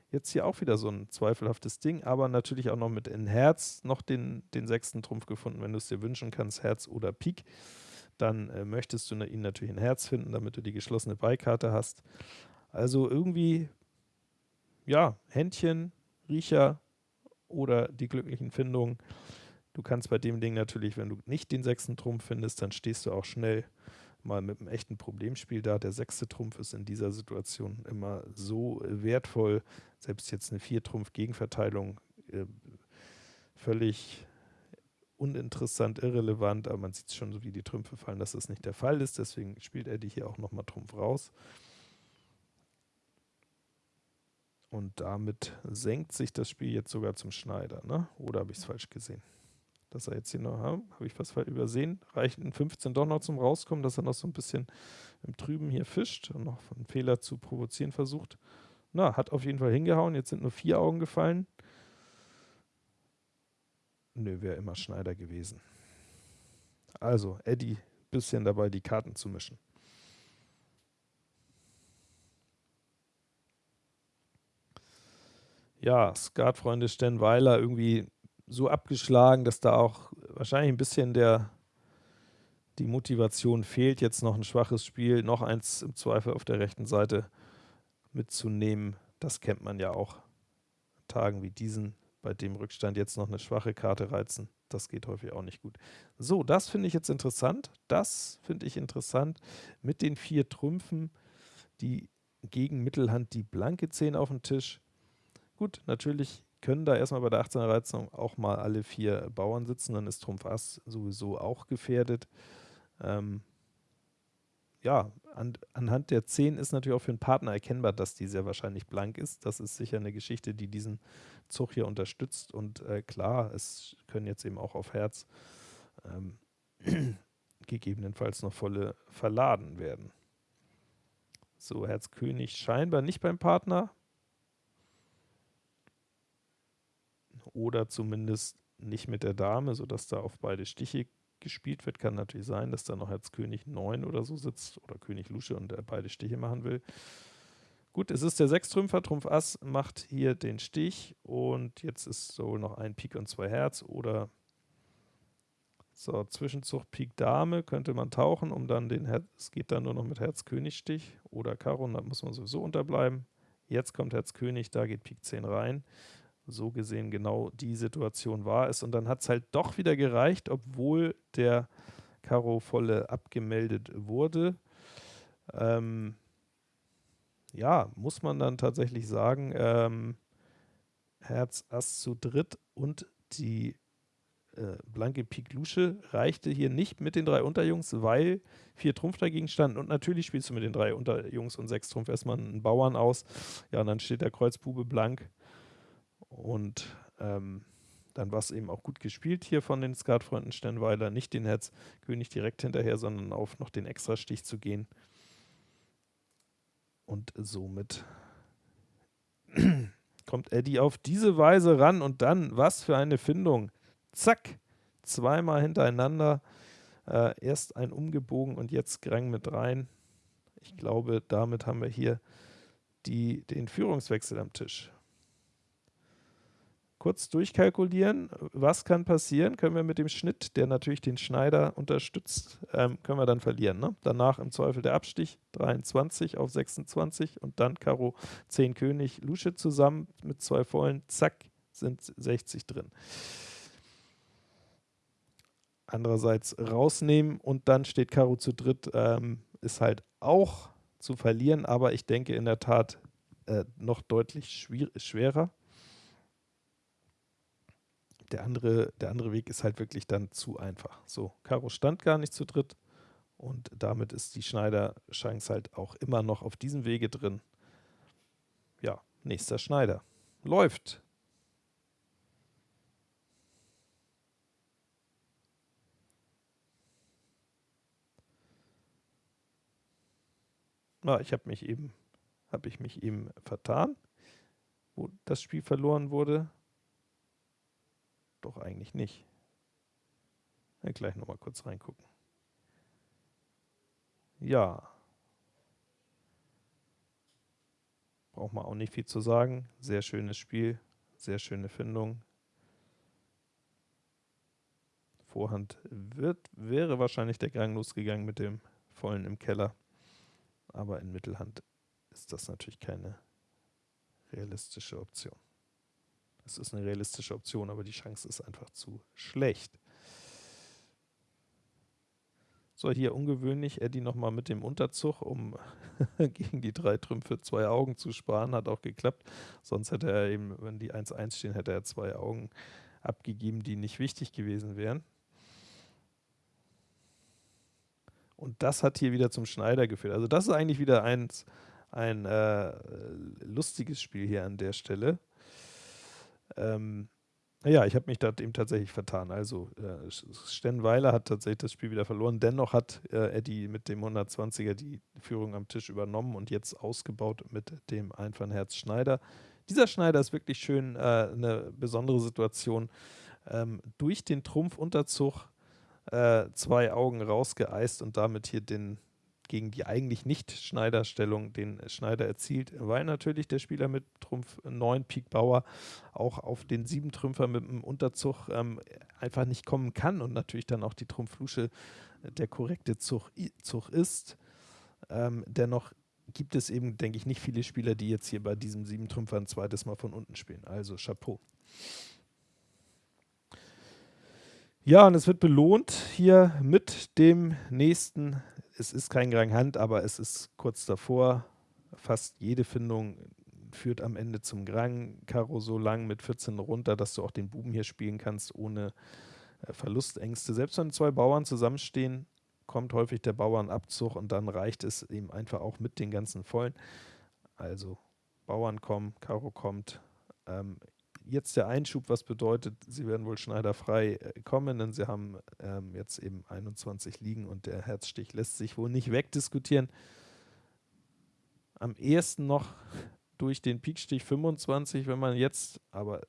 Jetzt hier auch wieder so ein zweifelhaftes Ding, aber natürlich auch noch mit in Herz noch den, den sechsten Trumpf gefunden, wenn du es dir wünschen kannst, Herz oder Pik. Dann äh, möchtest du ihn natürlich in Herz finden, damit du die geschlossene Beikarte hast. Also irgendwie, ja, Händchen, Riecher oder die glücklichen Findungen. Du kannst bei dem Ding natürlich, wenn du nicht den sechsten Trumpf findest, dann stehst du auch schnell mal mit einem echten Problemspiel da. Der sechste Trumpf ist in dieser Situation immer so wertvoll, selbst jetzt eine Vier-Trumpf-Gegenverteilung äh, völlig uninteressant, irrelevant, aber man sieht schon, wie die Trümpfe fallen, dass das nicht der Fall ist. Deswegen spielt er die hier auch nochmal Trumpf raus. Und damit senkt sich das Spiel jetzt sogar zum Schneider, ne? Oder habe ich es falsch gesehen? Dass er jetzt hier noch, habe ich was übersehen, reicht ein 15 doch noch zum Rauskommen, dass er noch so ein bisschen im Trüben hier fischt und noch einen Fehler zu provozieren versucht. Na, hat auf jeden Fall hingehauen, jetzt sind nur vier Augen gefallen. Nö, wäre immer Schneider gewesen. Also, Eddie, bisschen dabei, die Karten zu mischen. Ja, Skatfreunde Stenweiler irgendwie so abgeschlagen, dass da auch wahrscheinlich ein bisschen der, die Motivation fehlt, jetzt noch ein schwaches Spiel, noch eins im Zweifel auf der rechten Seite mitzunehmen. Das kennt man ja auch. Tagen wie diesen, bei dem Rückstand jetzt noch eine schwache Karte reizen, das geht häufig auch nicht gut. So, das finde ich jetzt interessant. Das finde ich interessant mit den vier Trümpfen, die gegen Mittelhand die blanke 10 auf dem Tisch. Gut, natürlich können da erstmal bei der 18er Reizung auch mal alle vier Bauern sitzen, dann ist Trumpf Ass sowieso auch gefährdet. Ähm, ja, an, anhand der 10 ist natürlich auch für einen Partner erkennbar, dass die sehr wahrscheinlich blank ist. Das ist sicher eine Geschichte, die diesen Zug hier unterstützt. Und äh, klar, es können jetzt eben auch auf Herz ähm, <clears throat> gegebenenfalls noch volle verladen werden. So, Herz König scheinbar nicht beim Partner. Oder zumindest nicht mit der Dame, sodass da auf beide Stiche gespielt wird. Kann natürlich sein, dass da noch Herz König 9 oder so sitzt oder König Lusche und er beide Stiche machen will. Gut, es ist der Sechstrümpfer, Trumpf Ass macht hier den Stich und jetzt ist so noch ein Pik und zwei Herz oder so, Zwischenzug Pik Dame könnte man tauchen, um dann den Herz, es geht dann nur noch mit Herz König Stich oder Karo, da muss man sowieso unterbleiben. Jetzt kommt Herz König, da geht Pik 10 rein so gesehen genau die Situation war es. Und dann hat es halt doch wieder gereicht, obwohl der Karo volle abgemeldet wurde. Ähm, ja, muss man dann tatsächlich sagen, ähm, Herz Ass zu dritt und die äh, blanke Pik Lusche reichte hier nicht mit den drei Unterjungs, weil vier Trumpf dagegen standen und natürlich spielst du mit den drei Unterjungs und sechs Trumpf erstmal einen Bauern aus. Ja, und dann steht der Kreuzbube blank und ähm, dann war es eben auch gut gespielt hier von den Skatfreunden Sternweiler, nicht den Herz König direkt hinterher, sondern auf noch den Extrastich zu gehen. Und somit <clears throat> kommt Eddie auf diese Weise ran und dann, was für eine Findung. Zack, zweimal hintereinander. Äh, erst ein umgebogen und jetzt Grang mit rein. Ich glaube, damit haben wir hier die, den Führungswechsel am Tisch kurz durchkalkulieren, was kann passieren, können wir mit dem Schnitt, der natürlich den Schneider unterstützt, ähm, können wir dann verlieren. Ne? Danach im Zweifel der Abstich, 23 auf 26 und dann Karo 10 König, Lusche zusammen mit zwei vollen, zack, sind 60 drin. Andererseits rausnehmen und dann steht Karo zu dritt, ähm, ist halt auch zu verlieren, aber ich denke in der Tat äh, noch deutlich schwerer der andere, der andere Weg ist halt wirklich dann zu einfach. So, Karo stand gar nicht zu dritt und damit ist die Schneider-Chance halt auch immer noch auf diesem Wege drin. Ja, nächster Schneider. Läuft. Na, ich habe mich eben, habe ich mich eben vertan, wo das Spiel verloren wurde. Doch eigentlich nicht. Ja, gleich nochmal kurz reingucken. Ja. Braucht man auch nicht viel zu sagen. Sehr schönes Spiel, sehr schöne Findung. Vorhand wird, wäre wahrscheinlich der Gang losgegangen mit dem vollen im Keller. Aber in Mittelhand ist das natürlich keine realistische Option. Es ist eine realistische Option, aber die Chance ist einfach zu schlecht. So, hier ungewöhnlich, Eddie nochmal mit dem Unterzug, um <laughs> gegen die drei Trümpfe zwei Augen zu sparen, hat auch geklappt. Sonst hätte er eben, wenn die 1-1 stehen, hätte er zwei Augen abgegeben, die nicht wichtig gewesen wären. Und das hat hier wieder zum Schneider geführt. Also das ist eigentlich wieder ein, ein äh, lustiges Spiel hier an der Stelle. Ähm, ja, ich habe mich da eben tatsächlich vertan. Also äh, Stenweiler hat tatsächlich das Spiel wieder verloren. Dennoch hat äh, Eddie mit dem 120er die Führung am Tisch übernommen und jetzt ausgebaut mit dem Einfahnherz Schneider. Dieser Schneider ist wirklich schön äh, eine besondere Situation. Ähm, durch den Trumpfunterzug äh, zwei Augen rausgeeist und damit hier den gegen die eigentlich nicht Schneiderstellung den Schneider erzielt, weil natürlich der Spieler mit Trumpf 9 Pik Bauer auch auf den 7 Trümpfer mit dem Unterzug ähm, einfach nicht kommen kann und natürlich dann auch die Trumpflusche der korrekte Zug, Zug ist. Ähm, dennoch gibt es eben, denke ich, nicht viele Spieler, die jetzt hier bei diesem 7 Trümpfer ein zweites Mal von unten spielen. Also Chapeau. Ja, und es wird belohnt hier mit dem nächsten es ist kein Grand Hand, aber es ist kurz davor. Fast jede Findung führt am Ende zum Grang. Karo so lang mit 14 runter, dass du auch den Buben hier spielen kannst, ohne äh, Verlustängste. Selbst wenn zwei Bauern zusammenstehen, kommt häufig der Bauernabzug und dann reicht es eben einfach auch mit den ganzen Vollen. Also Bauern kommen, Karo kommt. Ähm, jetzt der Einschub, was bedeutet, sie werden wohl schneiderfrei äh, kommen, denn sie haben ähm, jetzt eben 21 liegen und der Herzstich lässt sich wohl nicht wegdiskutieren. Am ehesten noch durch den Pikstich 25, wenn man jetzt aber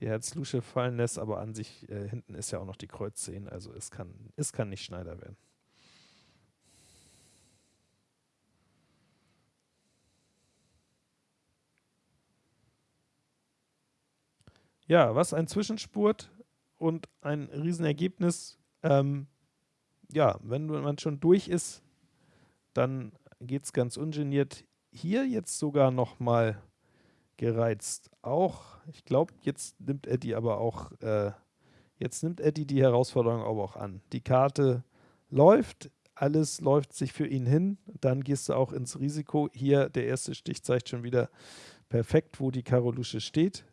die Herzlusche fallen lässt, aber an sich äh, hinten ist ja auch noch die Kreuz 10, also es kann, es kann nicht Schneider werden. Ja, was ein Zwischenspurt und ein Riesenergebnis. Ähm, ja, wenn man schon durch ist, dann geht es ganz ungeniert. Hier jetzt sogar nochmal gereizt. Auch, ich glaube, jetzt nimmt Eddie aber auch, äh, jetzt nimmt Eddie die Herausforderung aber auch an. Die Karte läuft, alles läuft sich für ihn hin, dann gehst du auch ins Risiko. Hier der erste Stich zeigt schon wieder perfekt, wo die Karolusche steht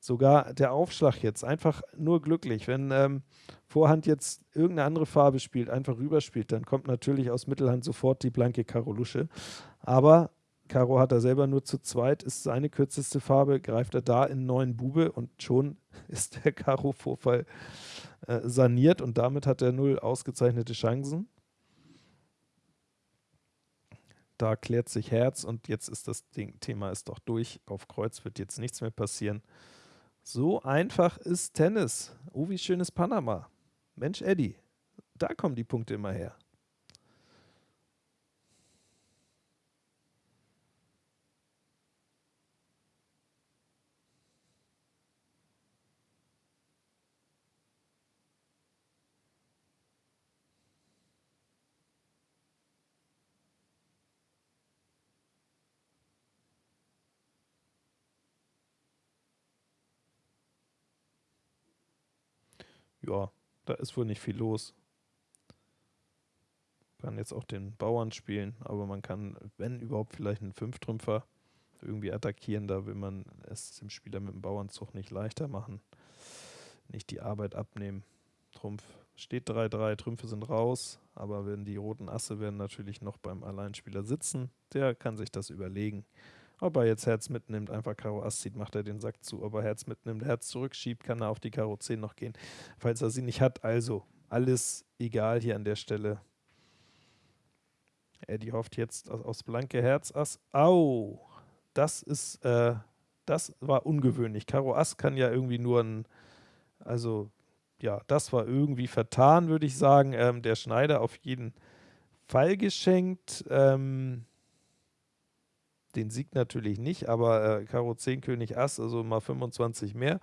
sogar der Aufschlag jetzt einfach nur glücklich. Wenn ähm, Vorhand jetzt irgendeine andere Farbe spielt, einfach rüberspielt, dann kommt natürlich aus Mittelhand sofort die blanke Karolusche. Aber Karo hat er selber nur zu zweit, ist seine kürzeste Farbe, greift er da in neuen Bube und schon <laughs> ist der Karo-Vorfall äh, saniert und damit hat er null ausgezeichnete Chancen. Da klärt sich Herz und jetzt ist das Ding, Thema ist doch durch. Auf Kreuz wird jetzt nichts mehr passieren. So einfach ist Tennis. Oh, wie schön ist Panama. Mensch, Eddie, da kommen die Punkte immer her. Ja, da ist wohl nicht viel los. Kann jetzt auch den Bauern spielen, aber man kann, wenn überhaupt, vielleicht einen Fünftrümpfer irgendwie attackieren. Da will man es dem Spieler mit dem Bauernzug nicht leichter machen. Nicht die Arbeit abnehmen. Trumpf steht 3-3, Trümpfe sind raus, aber wenn die roten Asse werden natürlich noch beim Alleinspieler sitzen, der kann sich das überlegen. Ob er jetzt Herz mitnimmt, einfach Karo Ass zieht, macht er den Sack zu. Ob er Herz mitnimmt, Herz zurückschiebt, kann er auf die Karo 10 noch gehen, falls er sie nicht hat. Also, alles egal hier an der Stelle. Eddie hofft jetzt aus blanke Herz Ass. Au! Das ist, äh, das war ungewöhnlich. Karo Ass kann ja irgendwie nur ein, also, ja, das war irgendwie vertan, würde ich sagen. Ähm, der Schneider auf jeden Fall geschenkt. Ähm, den Sieg natürlich nicht, aber äh, Karo 10, König Ass, also mal 25 mehr,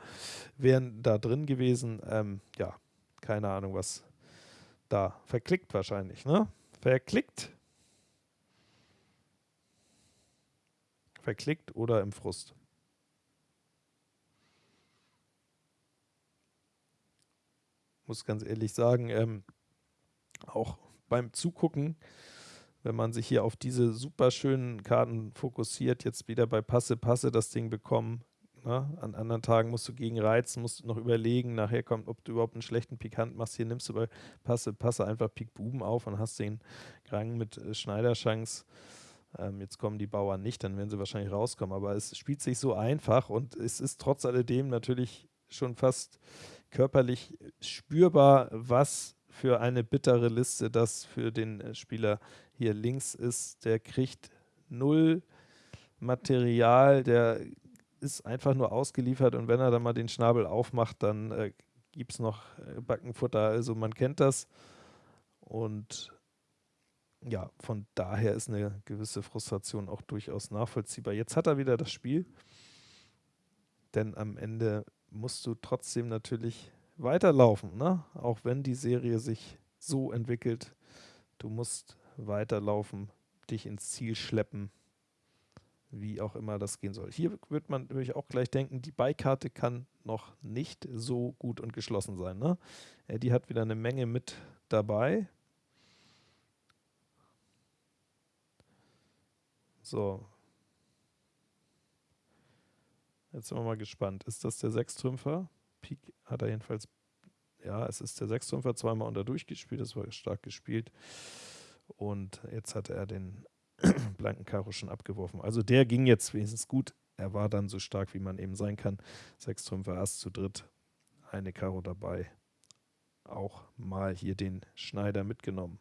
wären da drin gewesen. Ähm, ja, keine Ahnung, was da verklickt wahrscheinlich, ne? Verklickt. Verklickt oder im Frust. Muss ganz ehrlich sagen, ähm, auch beim Zugucken wenn man sich hier auf diese super schönen Karten fokussiert, jetzt wieder bei Passe, Passe das Ding bekommen. Ne? An anderen Tagen musst du gegen reizen, musst du noch überlegen, nachher kommt, ob du überhaupt einen schlechten Pikant machst. Hier nimmst du bei Passe, Passe einfach Pik Buben auf und hast den Rang mit äh, Schneiderschanks. Ähm, jetzt kommen die Bauern nicht, dann werden sie wahrscheinlich rauskommen. Aber es spielt sich so einfach und es ist trotz alledem natürlich schon fast körperlich spürbar, was für eine bittere Liste das für den äh, Spieler hier links ist. Der kriegt null Material, der ist einfach nur ausgeliefert und wenn er dann mal den Schnabel aufmacht, dann äh, gibt es noch äh, Backenfutter. Also man kennt das und ja, von daher ist eine gewisse Frustration auch durchaus nachvollziehbar. Jetzt hat er wieder das Spiel, denn am Ende musst du trotzdem natürlich weiterlaufen, ne? auch wenn die Serie sich so entwickelt. Du musst weiterlaufen, dich ins Ziel schleppen, wie auch immer das gehen soll. Hier wird man natürlich auch gleich denken, die Beikarte kann noch nicht so gut und geschlossen sein. Ne? Die hat wieder eine Menge mit dabei. So. Jetzt sind wir mal gespannt. Ist das der Sechstrümpfer? Pik hat er jedenfalls, ja, es ist der Sechstrümpfer zweimal unter durchgespielt, das war stark gespielt. Und jetzt hatte er den <clears throat> blanken Karo schon abgeworfen. Also der ging jetzt wenigstens gut. Er war dann so stark, wie man eben sein kann. Sechstrümpfer Ass zu dritt, eine Karo dabei. Auch mal hier den Schneider mitgenommen.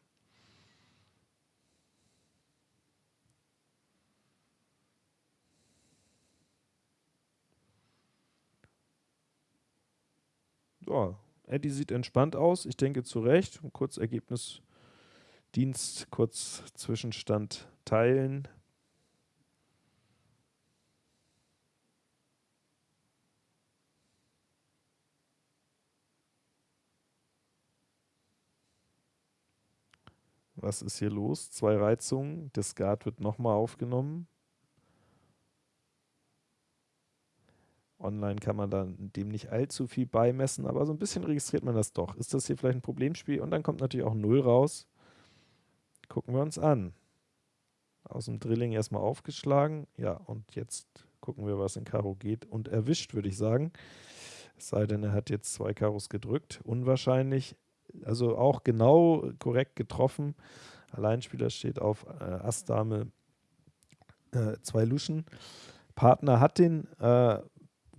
Ja, Eddie sieht entspannt aus. Ich denke zu Recht. Kurz Ergebnis Dienst, kurz Zwischenstand teilen. Was ist hier los? Zwei Reizungen. Das Skat wird nochmal aufgenommen. Online kann man dann dem nicht allzu viel beimessen, aber so ein bisschen registriert man das doch. Ist das hier vielleicht ein Problemspiel? Und dann kommt natürlich auch 0 raus. Gucken wir uns an. Aus dem Drilling erstmal aufgeschlagen. Ja, und jetzt gucken wir, was in Karo geht. Und erwischt, würde ich sagen. Es sei denn, er hat jetzt zwei Karos gedrückt. Unwahrscheinlich. Also auch genau korrekt getroffen. Alleinspieler steht auf äh, Ass, Dame, äh, zwei Luschen. Partner hat den äh,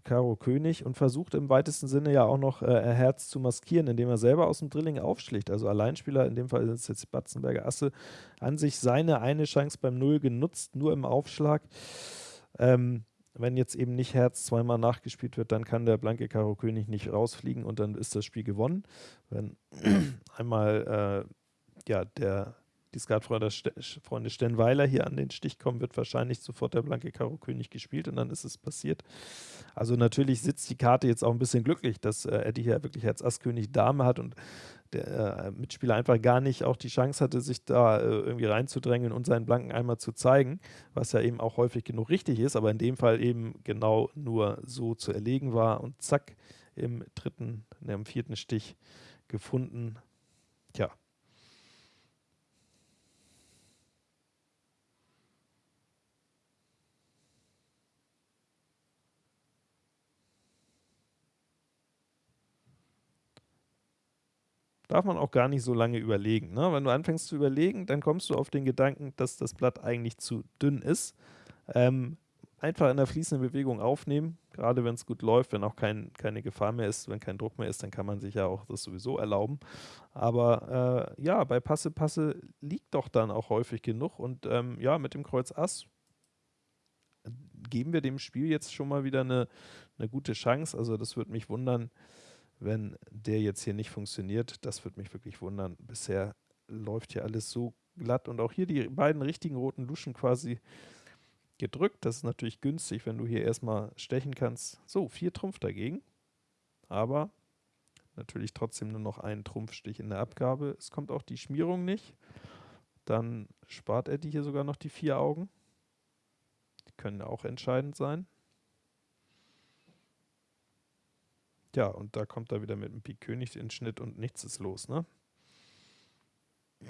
Karo König und versucht im weitesten Sinne ja auch noch äh, Herz zu maskieren, indem er selber aus dem Drilling aufschlicht. Also Alleinspieler, in dem Fall ist es jetzt Batzenberger Asse, an sich seine eine Chance beim Null genutzt, nur im Aufschlag. Ähm, wenn jetzt eben nicht Herz zweimal nachgespielt wird, dann kann der blanke Karo König nicht rausfliegen und dann ist das Spiel gewonnen. Wenn <clears throat> einmal äh, ja, der die Skatfreunde Stenweiler hier an den Stich kommen, wird wahrscheinlich sofort der blanke Karo König gespielt und dann ist es passiert. Also natürlich sitzt die Karte jetzt auch ein bisschen glücklich, dass äh, Eddie hier wirklich Herz Ass König Dame hat und der äh, Mitspieler einfach gar nicht auch die Chance hatte, sich da äh, irgendwie reinzudrängen und seinen Blanken einmal zu zeigen, was ja eben auch häufig genug richtig ist, aber in dem Fall eben genau nur so zu erlegen war und zack, im dritten, ne, im vierten Stich gefunden. Tja, darf man auch gar nicht so lange überlegen. Ne? Wenn du anfängst zu überlegen, dann kommst du auf den Gedanken, dass das Blatt eigentlich zu dünn ist. Ähm, einfach in der fließenden Bewegung aufnehmen, gerade wenn es gut läuft, wenn auch kein, keine Gefahr mehr ist, wenn kein Druck mehr ist, dann kann man sich ja auch das sowieso erlauben. Aber äh, ja, bei Passe, Passe liegt doch dann auch häufig genug und ähm, ja, mit dem Kreuz Ass geben wir dem Spiel jetzt schon mal wieder eine, eine gute Chance. Also das würde mich wundern, wenn der jetzt hier nicht funktioniert. Das würde mich wirklich wundern. Bisher läuft hier alles so glatt und auch hier die beiden richtigen roten Luschen quasi gedrückt. Das ist natürlich günstig, wenn du hier erstmal stechen kannst. So, vier Trumpf dagegen, aber natürlich trotzdem nur noch einen Trumpfstich in der Abgabe. Es kommt auch die Schmierung nicht. Dann spart er die hier sogar noch die vier Augen. Die können auch entscheidend sein. Ja, und da kommt er wieder mit dem Pik König in Schnitt und nichts ist los, ne? <clears throat>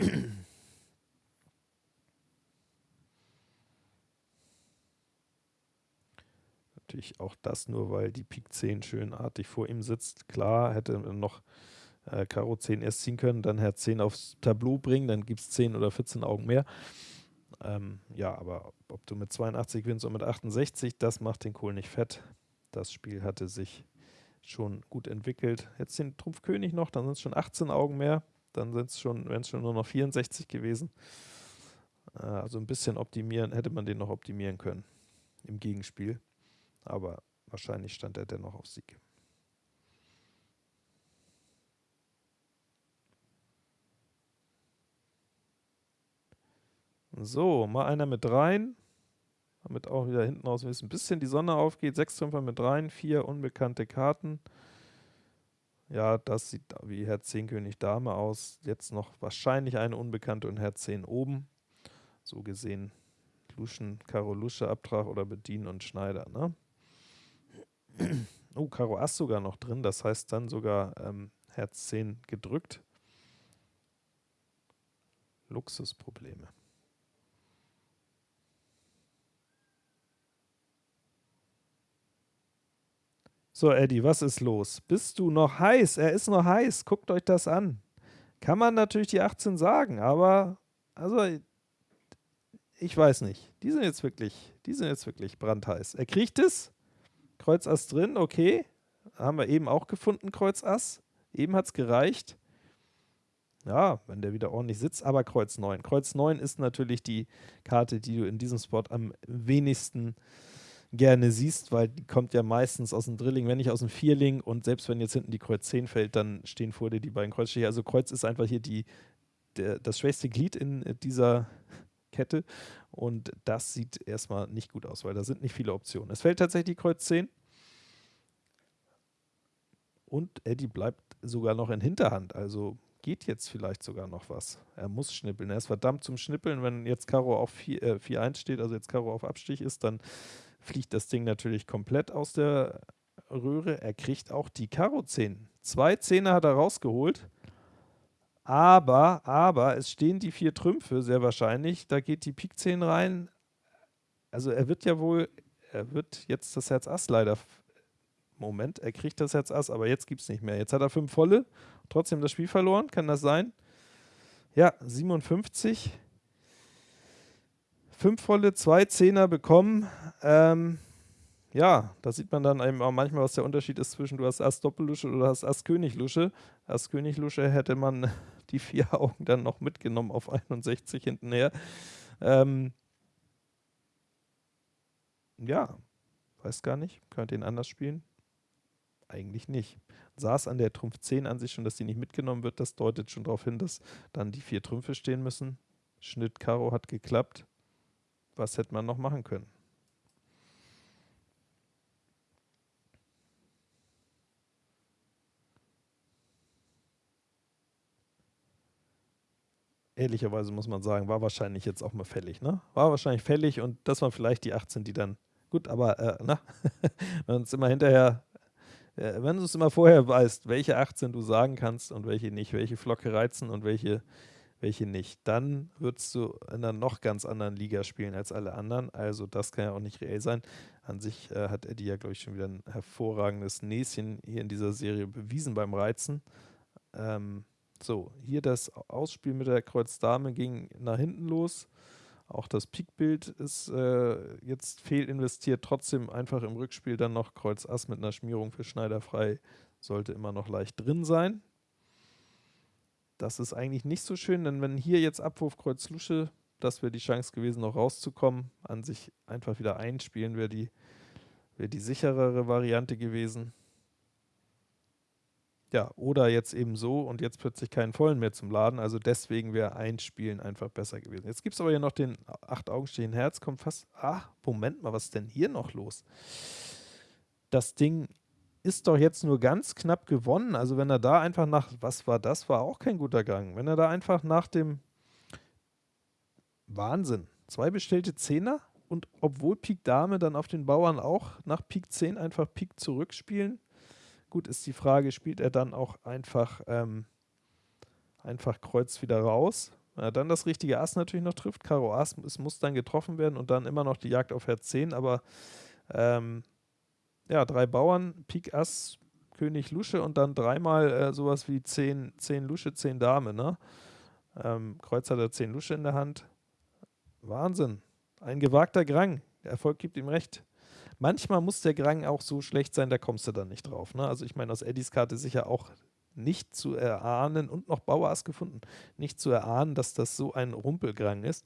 Natürlich auch das nur, weil die Pik 10 schönartig vor ihm sitzt. Klar, hätte noch äh, Karo 10 erst ziehen können, dann Herz 10 aufs Tableau bringen, dann gibt es 10 oder 14 Augen mehr. Ähm, ja, aber ob du mit 82 gewinnst und mit 68, das macht den Kohl nicht fett. Das Spiel hatte sich schon gut entwickelt. Jetzt den Trumpf König noch, dann sind es schon 18 Augen mehr, dann wären es schon, schon nur noch 64 gewesen. Äh, also ein bisschen optimieren, hätte man den noch optimieren können im Gegenspiel. Aber wahrscheinlich stand er dennoch auf Sieg. So, mal einer mit rein damit auch wieder hinten raus ein bisschen die Sonne aufgeht. Sechs Trümpfer mit rein, vier unbekannte Karten. Ja, das sieht wie Herz 10 König Dame aus. Jetzt noch wahrscheinlich eine unbekannte und Herz 10 oben. So gesehen Luschen, Karo Lusche, Abtrag oder Bedienen und Schneider. Ne? Oh, Karo Ass sogar noch drin, das heißt dann sogar ähm, Herz 10 gedrückt. Luxusprobleme. So, Eddie, was ist los? Bist du noch heiß? Er ist noch heiß. Guckt euch das an. Kann man natürlich die 18 sagen, aber also ich weiß nicht. Die sind jetzt wirklich, die sind jetzt wirklich brandheiß. Er kriegt es. Kreuz Ass drin, okay. Haben wir eben auch gefunden, Kreuz Ass. Eben hat es gereicht. Ja, wenn der wieder ordentlich sitzt, aber Kreuz 9. Kreuz 9 ist natürlich die Karte, die du in diesem Spot am wenigsten gerne siehst, weil die kommt ja meistens aus dem Drilling, wenn nicht aus dem Vierling und selbst wenn jetzt hinten die Kreuz 10 fällt, dann stehen vor dir die beiden Kreuzstiche. Also Kreuz ist einfach hier die, der, das schwächste Glied in dieser <laughs> Kette und das sieht erstmal nicht gut aus, weil da sind nicht viele Optionen. Es fällt tatsächlich die Kreuz 10 und Eddie bleibt sogar noch in Hinterhand, also geht jetzt vielleicht sogar noch was. Er muss schnippeln. Er ist verdammt zum Schnippeln. Wenn jetzt Karo auf 4-1 äh, steht, also jetzt Karo auf Abstich ist, dann fliegt das Ding natürlich komplett aus der Röhre. Er kriegt auch die Karo 10. Zwei Zehner hat er rausgeholt. Aber, aber, es stehen die vier Trümpfe sehr wahrscheinlich. Da geht die Pik 10 rein. Also er wird ja wohl, er wird jetzt das Herz Ass leider. Moment, er kriegt das Herz Ass, aber jetzt gibt es nicht mehr. Jetzt hat er fünf volle, trotzdem das Spiel verloren. Kann das sein? Ja, 57. fünf volle, zwei Zehner bekommen. Ähm, ja, da sieht man dann eben auch manchmal, was der Unterschied ist zwischen du hast Ass Doppellusche oder hast Ass König Lusche. Ass König Lusche hätte man <laughs> die vier Augen dann noch mitgenommen auf 61 hintenher. Ähm, ja, weiß gar nicht. Könnte ihn anders spielen? Eigentlich nicht. Saß an der Trumpf 10 an sich schon, dass die nicht mitgenommen wird. Das deutet schon darauf hin, dass dann die vier Trümpfe stehen müssen. Schnitt Karo hat geklappt. Was hätte man noch machen können? ehrlicherweise muss man sagen, war wahrscheinlich jetzt auch mal fällig, ne? War wahrscheinlich fällig und das waren vielleicht die 18, die dann, gut, aber, äh, na, <laughs> wenn es immer hinterher, äh, wenn du es immer vorher weißt, welche 18 du sagen kannst und welche nicht, welche Flocke reizen und welche, welche nicht, dann würdest du in einer noch ganz anderen Liga spielen als alle anderen, also das kann ja auch nicht reell sein. An sich äh, hat Eddie ja, glaube ich, schon wieder ein hervorragendes Näschen hier in dieser Serie bewiesen beim Reizen. Ähm, so, hier das Ausspiel mit der Kreuz Dame ging nach hinten los. Auch das Pikbild ist äh, jetzt fehlinvestiert, trotzdem einfach im Rückspiel dann noch Kreuz Ass mit einer Schmierung für Schneider frei, sollte immer noch leicht drin sein. Das ist eigentlich nicht so schön, denn wenn hier jetzt Abwurf Kreuz Lusche, das wäre die Chance gewesen, noch rauszukommen. An sich einfach wieder einspielen wäre die, wär die sicherere Variante gewesen. Ja, oder jetzt eben so und jetzt plötzlich keinen vollen mehr zum Laden. Also deswegen wäre ein Spielen einfach besser gewesen. Jetzt gibt es aber hier noch den acht Augen stehen Herz, kommt fast. Ach, Moment mal, was ist denn hier noch los? Das Ding ist doch jetzt nur ganz knapp gewonnen. Also wenn er da einfach nach, was war das? War auch kein guter Gang. Wenn er da einfach nach dem Wahnsinn, zwei bestellte Zehner und obwohl Pik Dame dann auf den Bauern auch nach Pik 10 einfach Pik zurückspielen, Gut, ist die Frage, spielt er dann auch einfach, ähm, einfach Kreuz wieder raus? Wenn er dann das richtige Ass natürlich noch trifft, Karo Ass, es muss dann getroffen werden und dann immer noch die Jagd auf Herz 10, aber ähm, ja, drei Bauern, Pik Ass, König Lusche und dann dreimal äh, sowas wie 10, 10 Lusche, 10 Dame, ne? Ähm, Kreuz hat er 10 Lusche in der Hand. Wahnsinn. Ein gewagter Grang. Der Erfolg gibt ihm recht. Manchmal muss der Grang auch so schlecht sein, da kommst du dann nicht drauf. Ne? Also ich meine, aus Eddies Karte sicher auch nicht zu erahnen und noch Bauers gefunden, nicht zu erahnen, dass das so ein Rumpelgrang ist.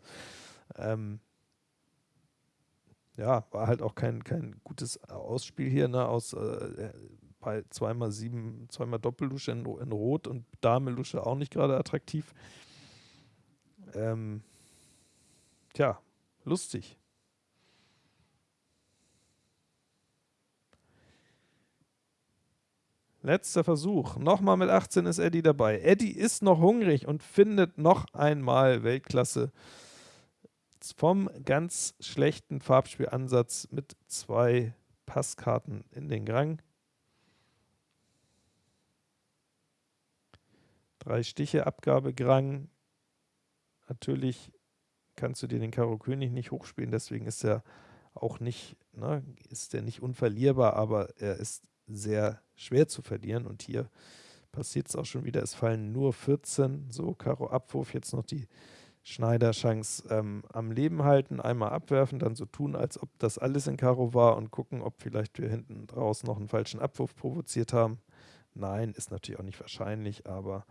Ähm, ja, war halt auch kein, kein gutes Ausspiel hier, ne, aus äh, bei zweimal sieben, zweimal Doppellusche in, in Rot und Dame-Lusche auch nicht gerade attraktiv. Ähm, tja, lustig. Letzter Versuch. Nochmal mit 18 ist Eddie dabei. Eddie ist noch hungrig und findet noch einmal Weltklasse vom ganz schlechten Farbspielansatz mit zwei Passkarten in den Grang. Drei Stiche Abgabe Grang. Natürlich kannst du dir den Karo König nicht hochspielen, deswegen ist er auch nicht, ne, ist er nicht unverlierbar, aber er ist sehr schwer zu verlieren. Und hier passiert es auch schon wieder. Es fallen nur 14. So, Karo Abwurf, jetzt noch die Schneider-Chance ähm, am Leben halten, einmal abwerfen, dann so tun, als ob das alles in Karo war und gucken, ob vielleicht wir hinten draußen noch einen falschen Abwurf provoziert haben. Nein, ist natürlich auch nicht wahrscheinlich, aber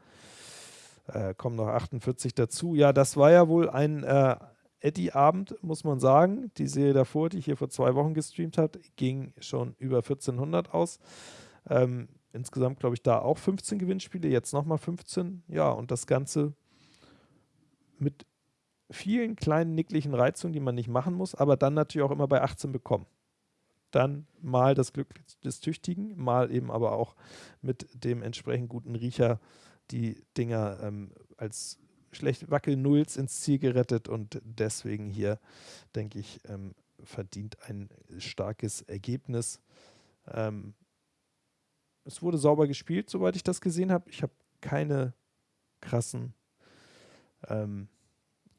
äh, kommen noch 48 dazu. Ja, das war ja wohl ein äh, Eddie-Abend, muss man sagen. Die Serie davor, die ich hier vor zwei Wochen gestreamt hat, ging schon über 1400 aus. Ähm, insgesamt glaube ich da auch 15 Gewinnspiele, jetzt nochmal 15. Ja, und das Ganze mit vielen kleinen nicklichen Reizungen, die man nicht machen muss, aber dann natürlich auch immer bei 18 bekommen. Dann mal das Glück des Tüchtigen, mal eben aber auch mit dem entsprechend guten Riecher die Dinger ähm, als schlecht Wackel-Nulls ins Ziel gerettet und deswegen hier, denke ich, ähm, verdient ein starkes Ergebnis. Ähm, es wurde sauber gespielt, soweit ich das gesehen habe. Ich habe keine krassen ähm,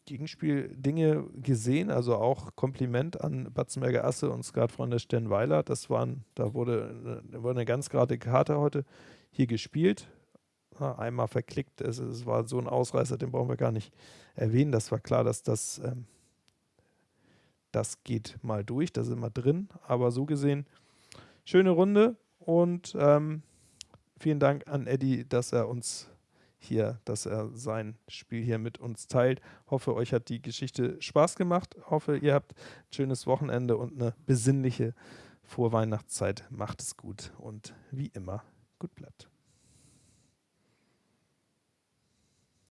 Gegenspiel-Dinge gesehen, also auch Kompliment an Batzenberger Asse und Skatfreunde Sternweiler. Das waren, da wurde, wurde eine ganz gerade Karte heute hier gespielt einmal verklickt. Es, es, war so ein Ausreißer, den brauchen wir gar nicht erwähnen. Das war klar, dass das ähm, das geht mal durch, da sind wir drin. Aber so gesehen, schöne Runde und ähm, vielen Dank an Eddie, dass er uns hier, dass er sein Spiel hier mit uns teilt. Hoffe, euch hat die Geschichte Spaß gemacht. Hoffe, ihr habt ein schönes Wochenende und eine besinnliche Vorweihnachtszeit. Macht es gut und wie immer, gut bleibt.